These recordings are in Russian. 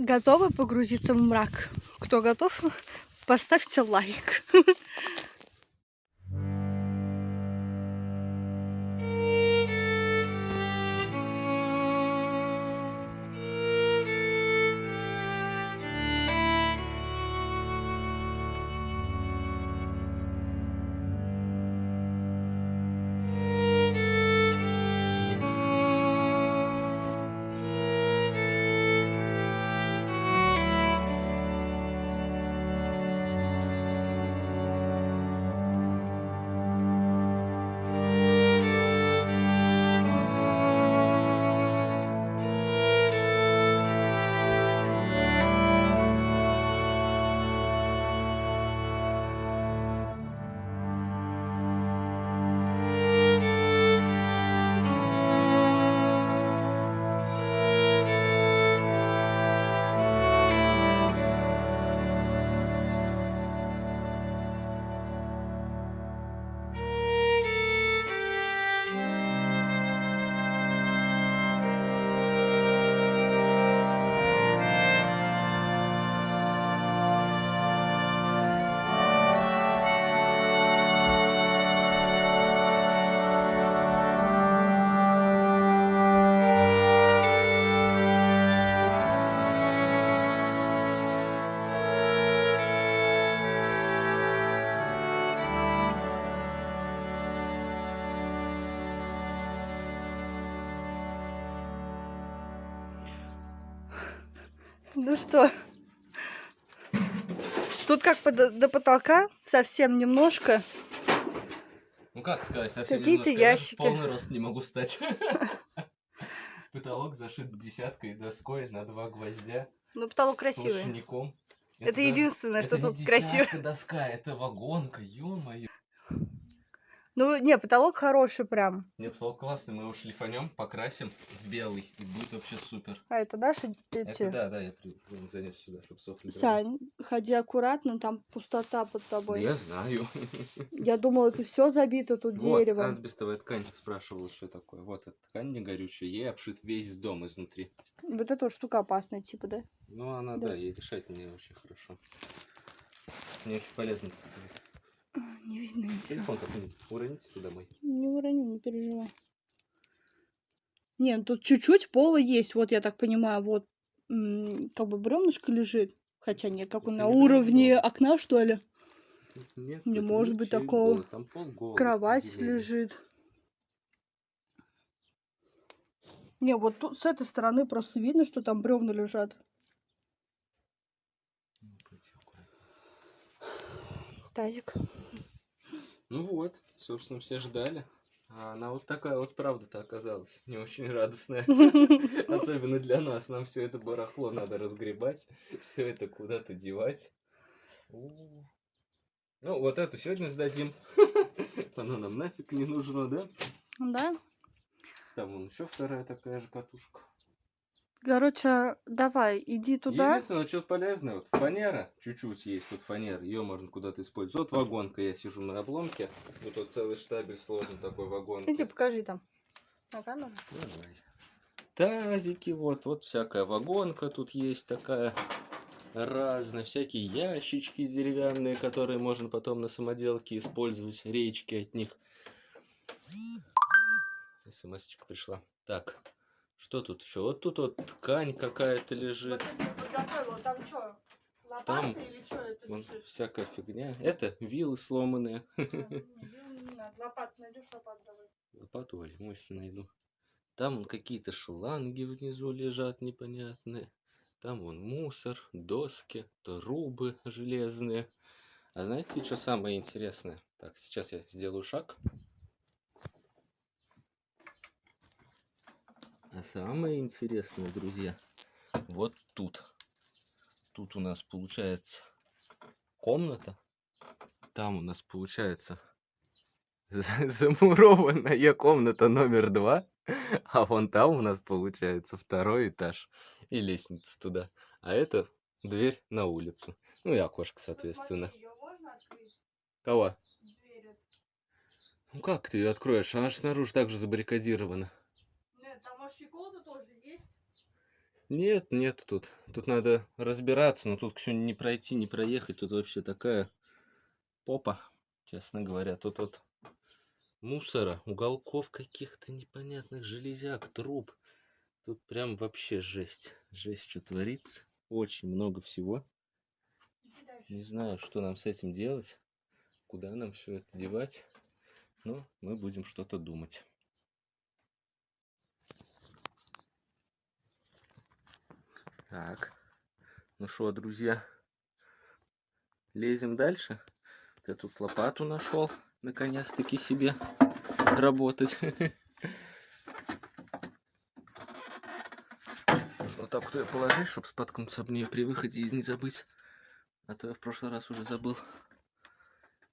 Готовы погрузиться в мрак? Кто готов, поставьте лайк. Ну что, тут как до, до потолка, совсем немножко. Ну как сказать, совсем Какие-то ящики. полный рост не могу стать. Потолок зашит десяткой доской на два гвоздя. Ну, потолок красивый. Это даже- единственное, что это тут красиво. десятка доска, это вагонка, ё-моё. Ну, не, потолок хороший прям. Не, потолок классный, мы его шлифанем, покрасим в белый, и будет вообще супер. А это наши эти? Это да, да, я при- занес сюда, чтобы сохли. дрова. Сань, ходи аккуратно, там пустота под Да тобой. я знаю. Я думала, это все забито тут Вот, деревом. асбестовая ткань спрашивала, что такое. Вот эта ткань не горючая, ей обшит весь дом изнутри. Вот эта вот штука опасная, типа, да? Ну, она, Да. да, ей дышать мне очень хорошо. Мне очень полезно. Не видно ничего. Телефон какой-нибудь уроните туда мой. Не уроню, не переживай. Не, ну тут чуть-чуть пола есть, вот я так понимаю, вот как бы бревнышко лежит. Хотя нет, как он на не уровне бревно. окна, что ли? Нет, Не может быть такого. Там пол голый, Кровать лежит. Не, вот тут с этой стороны просто видно, что там бревна лежат. Ну, пойди аккуратно. Тазик. Ну вот, собственно, все ждали. А она вот такая вот правда-то оказалась. Не очень радостная. Особенно для нас. Нам все это барахло надо разгребать. Все это куда-то девать. Ну, вот эту сегодня сдадим. Она нам нафиг не нужна, да? Да? Там вон еще вторая такая же катушка. Короче, давай, иди туда. Единственное, что полезное, вот фанера, чуть-чуть есть тут фанера, ее можно куда-то использовать. Вот вагонка, я сижу на обломке, вот тут целый штабель сложен такой вагонки. Иди, покажи там. На камеру. Давай. Тазики, вот, вот всякая вагонка тут есть такая разная, всякие ящички деревянные, которые можно потом на самоделке использовать, речки от них. смс пришла. Так, что тут еще? Вот тут вот ткань какая-то лежит. подготовила, там что, лопаты Там или что это Вон всякая фигня. Это вилы сломанные. Не надо, лопату найдешь, лопату давай. Лопату возьму, если найду. Там вон какие-то шланги внизу лежат непонятные. Там вон мусор, доски, трубы железные. А знаете, что самое интересное? Так, сейчас я сделаю шаг. А самое интересное, друзья, вот тут. Тут у нас получается комната. Там у нас получается за- замурованная комната номер два. А вон там у нас получается второй этаж и лестница туда. А это дверь на улицу. Ну и окошко, соответственно. Кого? Ну как ты ее откроешь? Она же снаружи также забаррикадирована. Нет, нет тут. Тут надо разбираться, но тут все не пройти, не проехать. Тут вообще такая попа, честно говоря. Тут вот мусора, уголков каких-то непонятных, железяк, труб. Тут прям вообще жесть. Жесть, что творится. Очень много всего. Не знаю, что нам с этим делать, куда нам все это девать, но мы будем что-то думать. Так, ну что, друзья, лезем дальше. Я тут лопату нашел, наконец-таки себе работать. Вот так вот ее положить, чтобы споткнуться об нее при выходе и не забыть. А то я в прошлый раз уже забыл.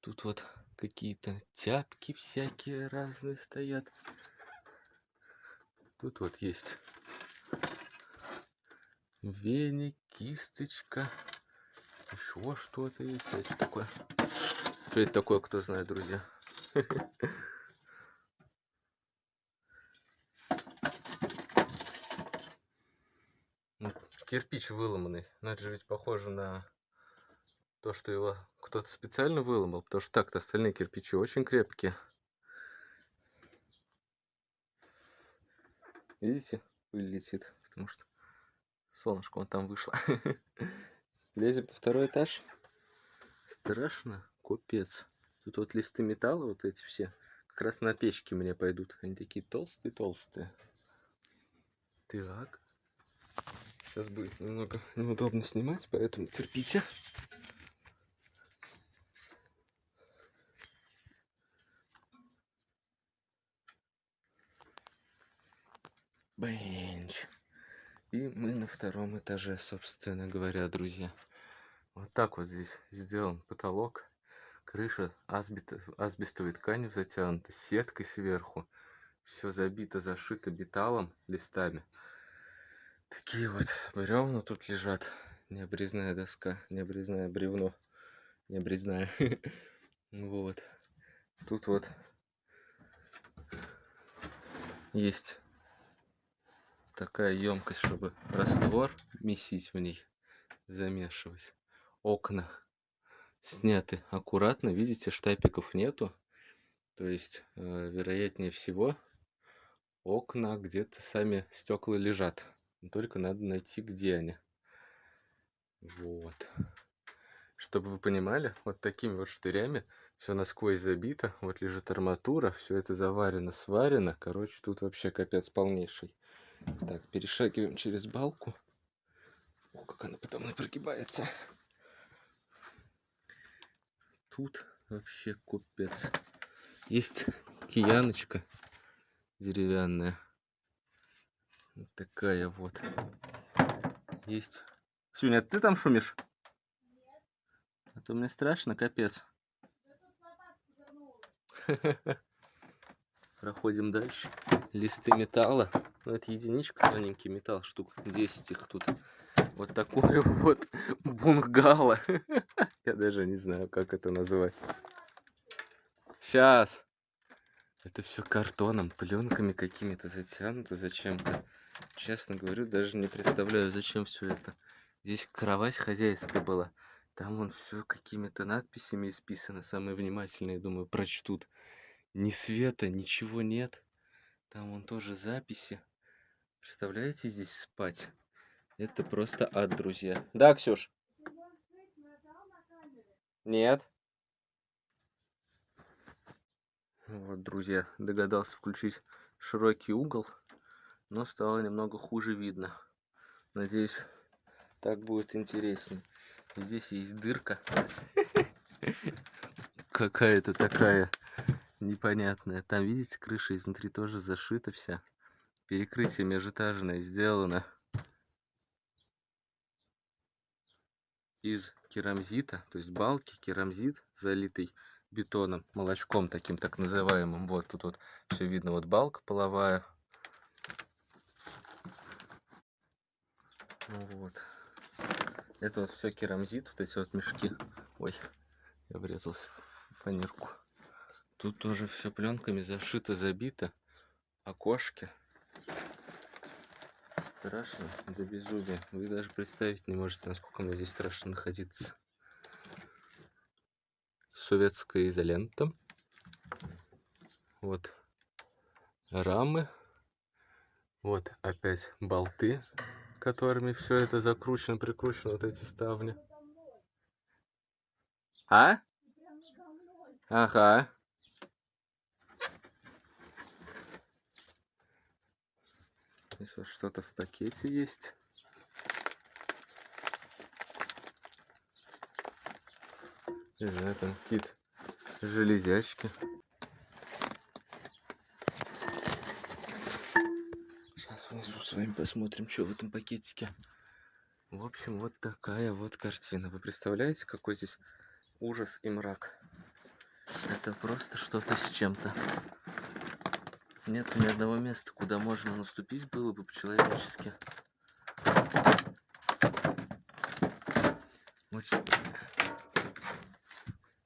Тут вот какие-то тяпки всякие разные стоят. Тут вот есть веник, кисточка, еще что-то есть. А что такое? Что это такое, кто знает, друзья? Ну, кирпич выломанный. Но это же ведь похоже на то, что его кто-то специально выломал, потому что так-то остальные кирпичи очень крепкие. Видите, пыль летит, потому что солнышко вон там вышло. Лезем по второй этаж. Страшно, капец. Тут вот листы металла, вот эти все, как раз на печке мне пойдут. Они такие толстые-толстые. Так. Сейчас будет немного неудобно снимать, поэтому терпите. Бенч. И мы на втором этаже, собственно говоря, друзья. Вот так вот здесь сделан потолок. Крыша асбест, асбестовой тканью затянута, сеткой сверху. Все забито, зашито металлом, листами. Такие вот бревна тут лежат. Необрезная доска, необрезное бревно. Необрезная. Вот. Тут вот есть такая емкость, чтобы раствор месить в ней, замешивать. Окна сняты аккуратно, видите, штапиков нету. То есть, э, вероятнее всего, окна где-то сами стекла лежат. Только надо найти, где они. Вот. Чтобы вы понимали, вот такими вот штырями все насквозь забито. Вот лежит арматура, все это заварено, сварено. Короче, тут вообще капец полнейший. Так, перешагиваем через балку. О, как она потом и прогибается. Тут вообще купец. Есть кияночка деревянная. Вот такая вот. Есть. Сюня, ты там шумишь? Нет. А то мне страшно, капец. Проходим дальше. Листы металла. Ну, это единичка, тоненький металл, штук 10 их тут. Вот такое вот бунгало. Я даже не знаю, как это назвать. Сейчас. Это все картоном, пленками какими-то затянуто зачем-то. Честно говорю, даже не представляю, зачем все это. Здесь кровать хозяйская была. Там вон все какими-то надписями исписано. Самые внимательные, думаю, прочтут. Ни света, ничего нет. Там вон тоже записи. Представляете, здесь спать? Это просто ад, друзья. Да, Ксюш? Нет. Вот, друзья, догадался включить широкий угол, но стало немного хуже видно. Надеюсь, так будет интереснее. Здесь есть дырка. Какая-то такая непонятная. Там, видите, крыша изнутри тоже зашита вся перекрытие межэтажное сделано из керамзита, то есть балки, керамзит, залитый бетоном, молочком таким так называемым. Вот тут вот все видно, вот балка половая. Вот. Это вот все керамзит, вот эти вот мешки. Ой, я врезался в фанерку. Тут тоже все пленками зашито, забито. Окошки Страшно до безумия. Вы даже представить не можете, насколько мне здесь страшно находиться. Советская изолента. Вот рамы. Вот опять болты, которыми все это закручено, прикручено, вот эти ставни. А? Ага. Здесь вот что-то в пакете есть. Не знаю, там какие-то железячки. Сейчас внизу с вами посмотрим, что в этом пакетике. В общем, вот такая вот картина. Вы представляете, какой здесь ужас и мрак? Это просто что-то с чем-то. Нет ни одного места, куда можно наступить было бы по-человечески.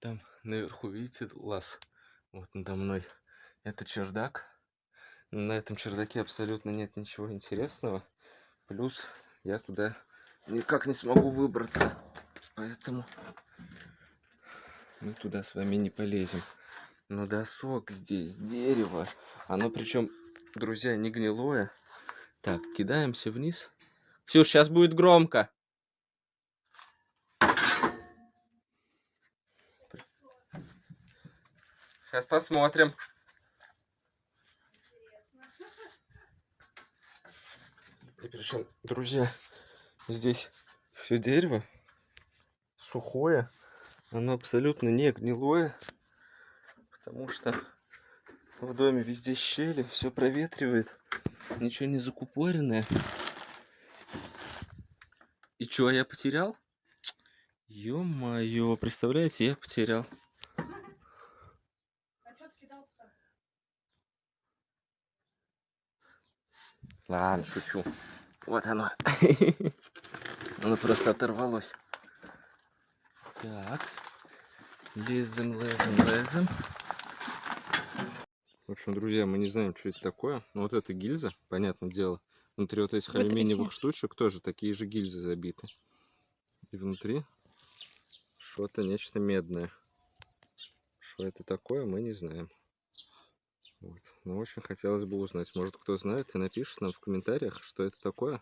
Там наверху, видите, лаз? Вот надо мной. Это чердак. На этом чердаке абсолютно нет ничего интересного. Плюс я туда никак не смогу выбраться. Поэтому мы туда с вами не полезем. Но досок здесь, дерево. Оно причем, друзья, не гнилое. Так, кидаемся вниз. Ксюш, сейчас будет громко. Сейчас посмотрим. И причем, друзья, здесь все дерево сухое. Оно абсолютно не гнилое. Потому что в доме везде щели, все проветривает. Ничего не закупоренное. И что, я потерял? Ё-моё, представляете, я потерял. Ладно, шучу. Вот оно. Оно просто оторвалось. Так. Лезем, лезем, лезем. В общем, друзья, мы не знаем, что это такое. Но вот эта гильза, понятное дело, внутри вот этих Вот алюминиевых штучек тоже такие же гильзы забиты. И внутри что-то, нечто медное. Что это такое, мы не знаем. Вот. Но очень хотелось бы узнать. Может, кто знает и напишет нам в комментариях, что это такое.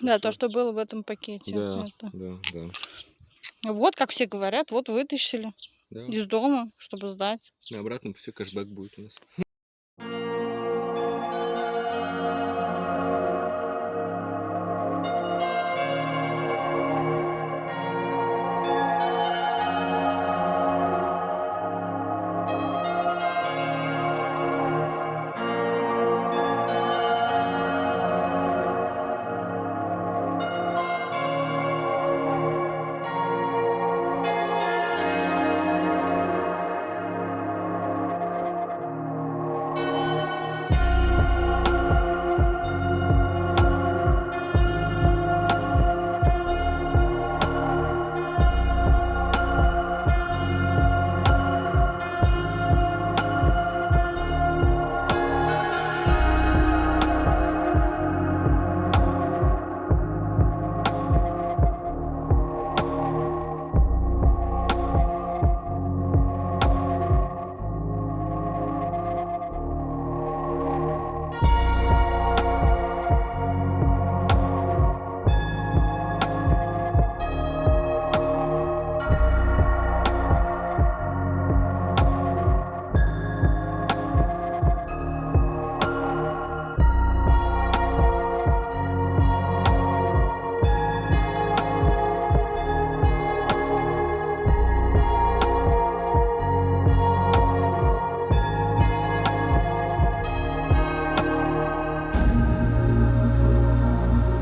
Да, Что? то, что было в этом пакете. Да, Это. да, да. Вот, как все говорят, вот вытащили да. из дома, чтобы сдать. На обратном пути кэшбэк будет у нас.